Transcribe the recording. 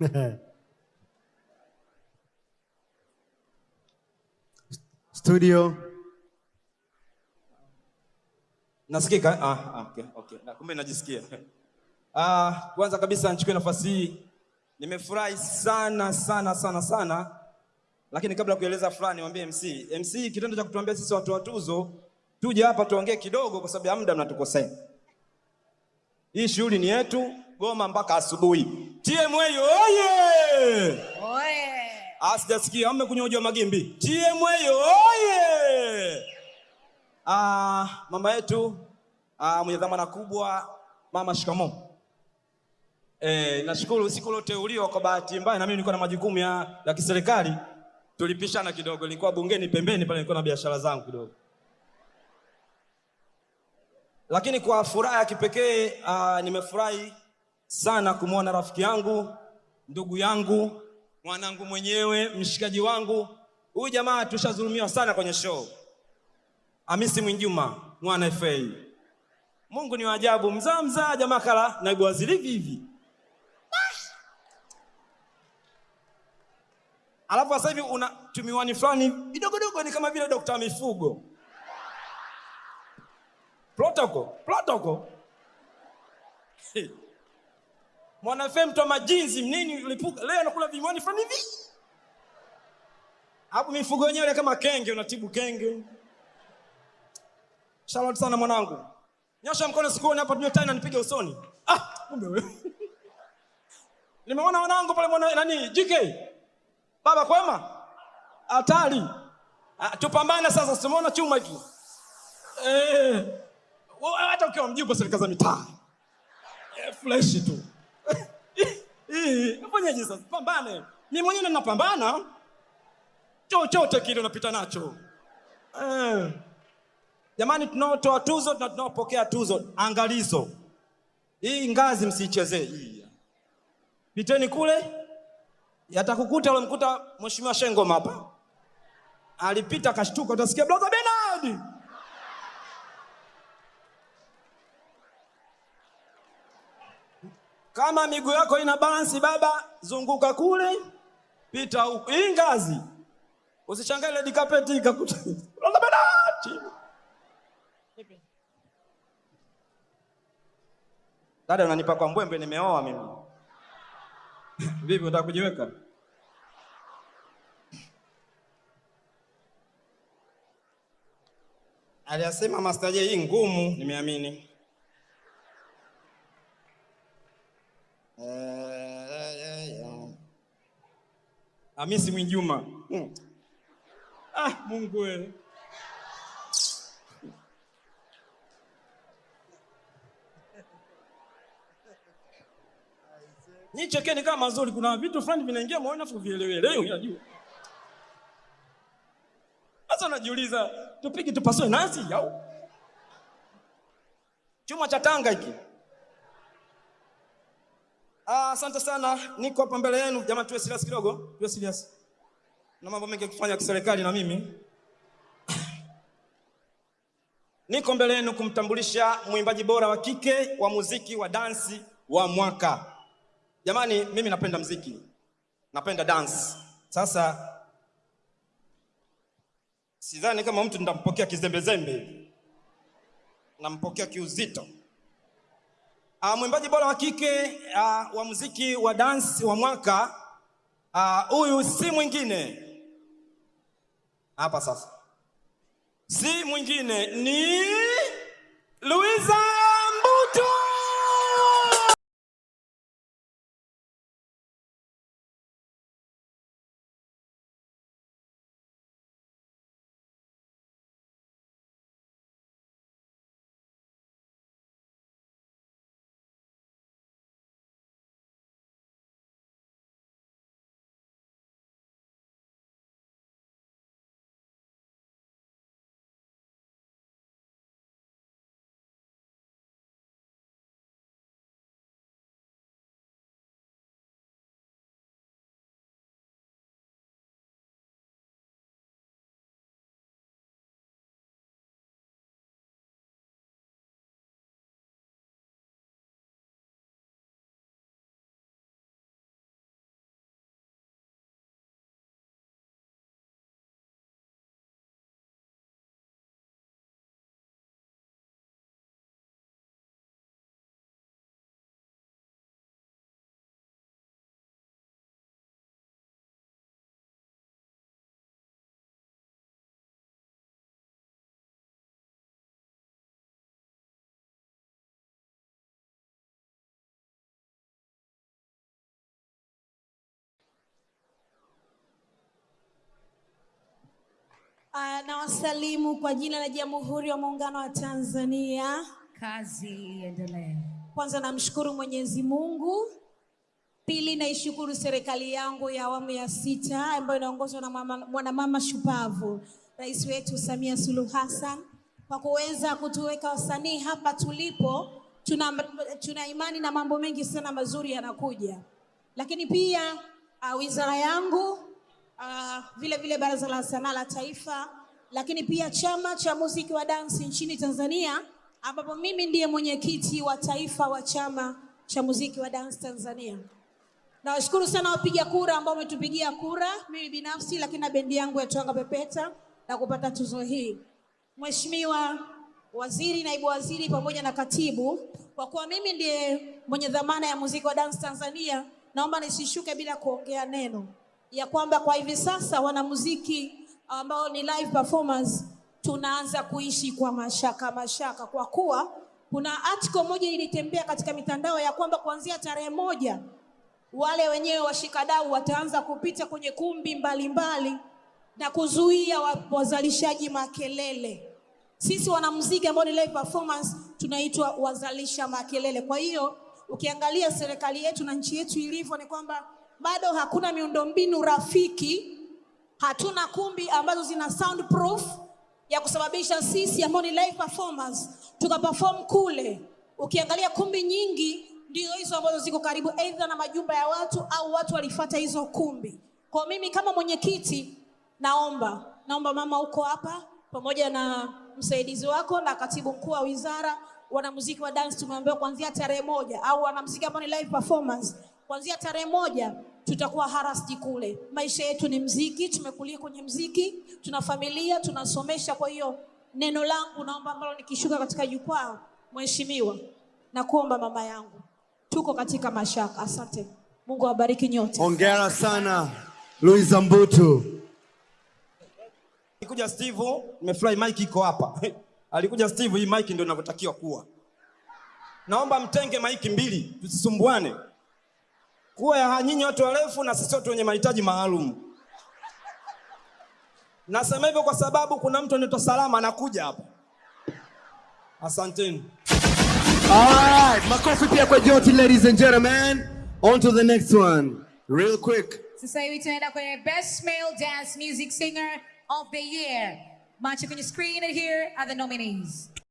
Studio. Nasikika? Ah, ah, okay, okay. Na kumbe najisikia. Ah, kwanza kabisa nichukue nafasi hii. Nimefurahi sana sana sana sana. Lakini kabla kueleza furaha niwaambie MC. MC kitendo cha kutuambia sisi watu wa tuzo tuje hapa tuongee kidogo kwa sababu ya muda mnatukosea. Hii shughuli ni yetu Goma mpaka asubuhi. TMA oye! Oye! Ah, sijasikia mmekunywa magimbi. TMA oye! Ah, mama yetu ah, mwenye dhamana kubwa, mama shikamo. Eh, nashukuru siku loteuliwa kwa bahati mbaya na mimi nilikuwa na majukumu ya, ya kiserikali. Tulipishana kidogo, nilikuwa bungeni pembeni pale nilikuwa na biashara zangu kidogo. Lakini kwa furaha ya kipekee uh, nimefurahi sana kumwona rafiki yangu, ndugu yangu, mwanangu mwenyewe, mshikaji wangu. Huyu jamaa tushazulumiwa sana kwenye show. Hamisi Mwinjuma, mwana FA. Mungu ni waajabu, mzaa mzaa jamaa kala naibu waziri hivi hivi. Alafu sasa hivi una tumiwani fulani vidogo dogo, ni kama vile dokta mifugo. Protocol, protocol. Mwana toa majinzi nini ulipuka leo anakula vimiwani fulani hivi. Hapo mifugo yenyewe kama kenge unatibu kenge. shalot sana mwanangu. Nyosha mkono sikuoni hapa tunywe tena nipige usoni. Ah, kumbe wewe. Nimeona wanangu pale mwana nani jike Baba kwema? Hatari. Ah, tupambane sasa simuona chuma hiki. Eh. Hata ukiwa mjumbe serikali za mitaa. Eh, fresh tu. Fanyaje sasa? Pambane. Mimi mwenyewe ninapambana. Chochote kile unapita nacho. Eh. Jamani, tunaotoa tuzo na tunaopokea tuzo, angalizo, hii ngazi msiichezee hii. Piteni kule, yatakukuta ulimkuta Mheshimiwa Shengoma hapa, alipita akashtuka, utasikia brother Bernard. Kama miguu yako ina balansi baba, zunguka kule, pita huku. Hii ngazi usishangae ile carpet ikakuta. Dada unanipa kwa mbwembe, nimeoa mimi. Vipi, unataka kujiweka? Aliyasema Master J, hii ngumu, nimeamini. Hamisi Mwinjuma. Mm. Ah, Mungu wewe. Ni chekeni kama mazuri, kuna vitu fulani vinaingia moyoni afu vielewelewe, unajua. Sasa najiuliza, tupige tupasue nasi au chuma cha Tanga hiki? Ah, asante sana, niko hapa mbele yenu. jamani tuwe serious kidogo, tuwe serious na mambo mengi ya kufanya kiserikali na mimi niko mbele yenu kumtambulisha mwimbaji bora wa kike wa muziki wa dansi wa mwaka. Jamani, mimi napenda mziki, napenda dance. Sasa sidhani kama mtu nitampokea kizembezembe nampokea kiuzito. Uh, mwimbaji bora wa kike uh, wa muziki wa dance wa mwaka huyu uh, si mwingine. Hapa sasa, si mwingine ni Luiza Uh, na wasalimu kwa jina la Jamhuri ya Muungano wa Tanzania. Kazi iendelee. Kwanza namshukuru Mwenyezi Mungu. Pili naishukuru serikali yangu ya awamu ya sita ambayo inaongozwa na mama- mwanamama shupavu, rais wetu Samia Suluhu Hassan kwa kuweza kutuweka wasanii hapa tulipo. Tuna, tuna imani na mambo mengi sana mazuri yanakuja, lakini pia uh, wizara yangu uh, vile vile Baraza la Sanaa la Taifa, lakini pia chama cha muziki wa dansi nchini Tanzania, ambapo mimi ndiye mwenyekiti wa taifa wa chama cha muziki wa dansi Tanzania. Nawashukuru sana wapiga kura ambao wametupigia kura, mimi binafsi, lakini na bendi yangu ya Twanga Pepeta na kupata tuzo hii. Mheshimiwa Waziri, Naibu Waziri pamoja na Katibu, kwa kuwa mimi ndiye mwenye dhamana ya muziki wa dance Tanzania, naomba nisishuke bila kuongea neno ya kwamba kwa hivi sasa wanamuziki ambao ni live performance tunaanza kuishi kwa mashaka mashaka, kwa kuwa kuna article moja ilitembea katika mitandao ya kwamba kuanzia tarehe moja wale wenyewe washikadau wataanza kupita kwenye kumbi mbalimbali mbali, na kuzuia wazalishaji makelele. Sisi wanamuziki ambao ni live performance tunaitwa wazalisha makelele. Kwa hiyo ukiangalia serikali yetu na nchi yetu ilivyo, ni kwamba bado hakuna miundombinu rafiki, hatuna kumbi ambazo zina soundproof ya kusababisha sisi ambao ni live performers tukaperform kule. Ukiangalia kumbi nyingi ndio hizo ambazo ziko karibu aidha na majumba ya watu au watu walifata hizo kumbi. Kwa mimi kama mwenyekiti, naomba naomba mama uko hapa pamoja na msaidizi wako na katibu mkuu wa wizara, wanamuziki wa dance tumeambiwa kuanzia tarehe moja au wanamuziki ambao ni live performance kuanzia tarehe moja tutakuwa harasti kule. Maisha yetu ni mziki, tumekulia kwenye mziki, tuna familia, tunasomesha. Kwa hiyo neno langu naomba ambalo nikishuka katika jukwaa, mheshimiwa, na kuomba mama yangu, tuko katika mashaka. Asante, Mungu awabariki nyote. Hongera sana Luiza Mbutu. Alikuja Steve, nimefurahi mic iko hapa. Alikuja Steve, hii mic ndio inavyotakiwa kuwa. Naomba mtenge mic mbili, tusisumbuane. Kuwa ya nyinyi watu warefu na sisi watu wenye mahitaji maalum. Nasema hivyo kwa sababu kuna mtu anaitwa Salama anakuja hapa. Asanteni. Alright, makofi pia kwa Joti ladies and gentlemen. On to the next one. Real quick. Sasa hivi tunaenda kwenye Best Male Dance Music Singer of the Year. Macho kwenye screen and here are the nominees.